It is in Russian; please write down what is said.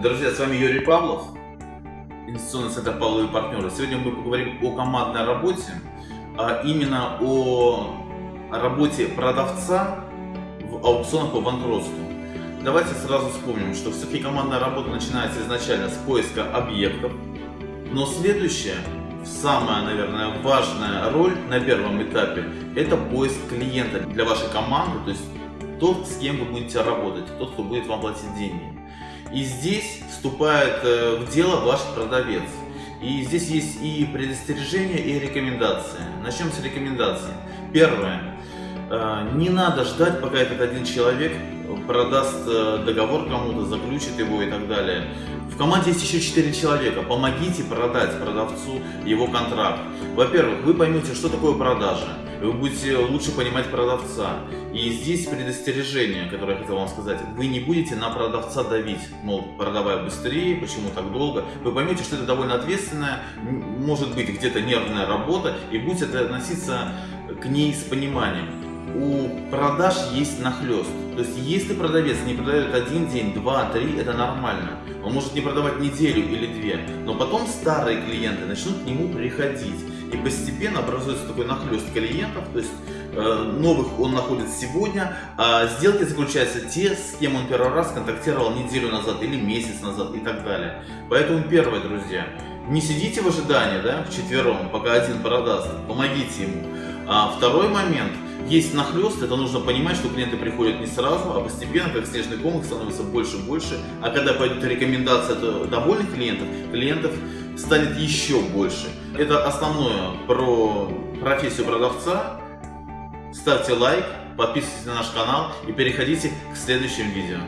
Друзья, с вами Юрий Павлов, инвестиционный центр Павловы и партнеры. Сегодня мы поговорим о командной работе, а именно о работе продавца в аукционах по банкротству. Давайте сразу вспомним, что все-таки командная работа начинается изначально с поиска объектов, но следующая, самая, наверное, важная роль на первом этапе – это поиск клиента для вашей команды, то есть тот, с кем вы будете работать, тот, кто будет вам платить деньги. И здесь вступает э, в дело ваш продавец. И здесь есть и предостережения, и рекомендации. Начнем с рекомендаций. Первое. Э, не надо ждать, пока этот один человек продаст э, договор кому-то, заключит его и так далее. В команде есть еще 4 человека. Помогите продать продавцу его контракт. Во-первых, вы поймете, что такое продажа. Вы будете лучше понимать продавца. И здесь предостережение, которое я хотел вам сказать. Вы не будете на продавца давить, мол, продавай быстрее, почему так долго. Вы поймете, что это довольно ответственная, может быть где-то нервная работа, и будете относиться к ней с пониманием у продаж есть нахлест. То есть, если продавец не продает один день, два, три, это нормально. Он может не продавать неделю или две. Но потом старые клиенты начнут к нему приходить. И постепенно образуется такой нахлест клиентов. То есть, э, новых он находит сегодня, а сделки заключаются те, с кем он первый раз контактировал неделю назад или месяц назад и так далее. Поэтому первое, друзья, не сидите в ожидании, да, в четвером, пока один продаст, помогите ему. А второй момент – есть нахлест, это нужно понимать, что клиенты приходят не сразу, а постепенно, как снежный ком, их становится больше и больше. А когда пойдет рекомендация от довольных клиентов, клиентов станет еще больше. Это основное про профессию продавца. Ставьте лайк, подписывайтесь на наш канал и переходите к следующим видео.